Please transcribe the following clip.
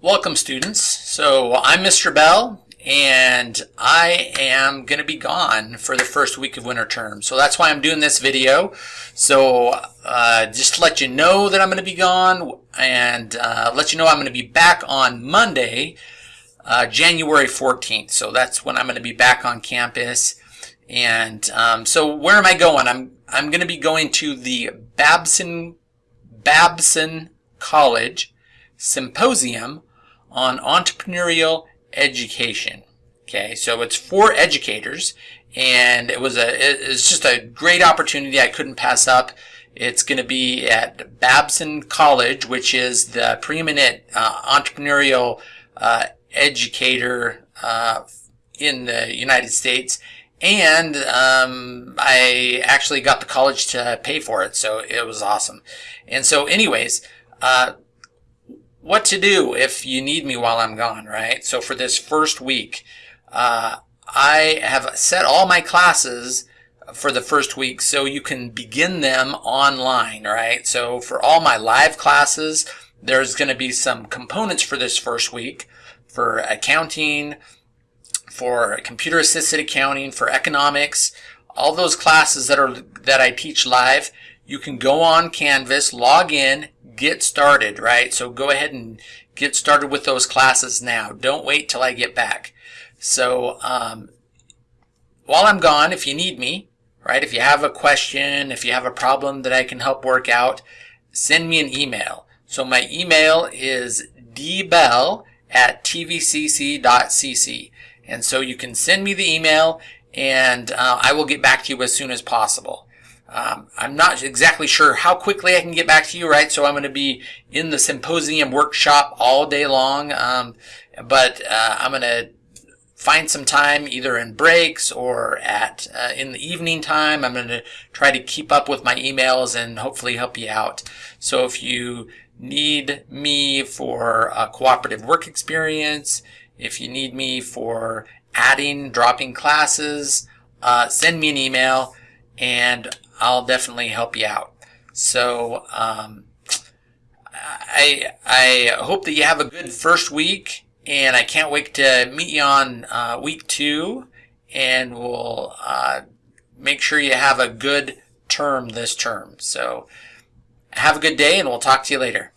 Welcome students. So I'm Mr. Bell and I am going to be gone for the first week of winter term. So that's why I'm doing this video. So uh, just to let you know that I'm going to be gone and uh, let you know I'm going to be back on Monday, uh, January 14th. So that's when I'm going to be back on campus. And um, so where am I going? I'm I'm going to be going to the Babson Babson College Symposium on Entrepreneurial Education. Okay, so it's for educators, and it was a it's just a great opportunity I couldn't pass up. It's going to be at Babson College, which is the preeminent uh, entrepreneurial uh, educator uh, in the United States. And um, I actually got the college to pay for it, so it was awesome. And so, anyways, uh, what to do if you need me while I'm gone, right? So for this first week, uh, I have set all my classes for the first week so you can begin them online, right? So for all my live classes, there's going to be some components for this first week for accounting, for computer assisted accounting, for economics, all those classes that are that I teach live, you can go on Canvas, log in, get started, right? So go ahead and get started with those classes now. Don't wait till I get back. So um, while I'm gone, if you need me, right, if you have a question, if you have a problem that I can help work out, send me an email. So my email is dbell at tvcc.cc. And so you can send me the email and uh, I will get back to you as soon as possible. Um, I'm not exactly sure how quickly I can get back to you, right? So I'm going to be in the symposium workshop all day long. Um, but uh, I'm going to find some time either in breaks or at uh, in the evening time. I'm going to try to keep up with my emails and hopefully help you out. So if you need me for a cooperative work experience, if you need me for adding, dropping classes, uh, send me an email and I'll definitely help you out. So um, I I hope that you have a good first week, and I can't wait to meet you on uh, week two, and we'll uh, make sure you have a good term this term. So have a good day, and we'll talk to you later.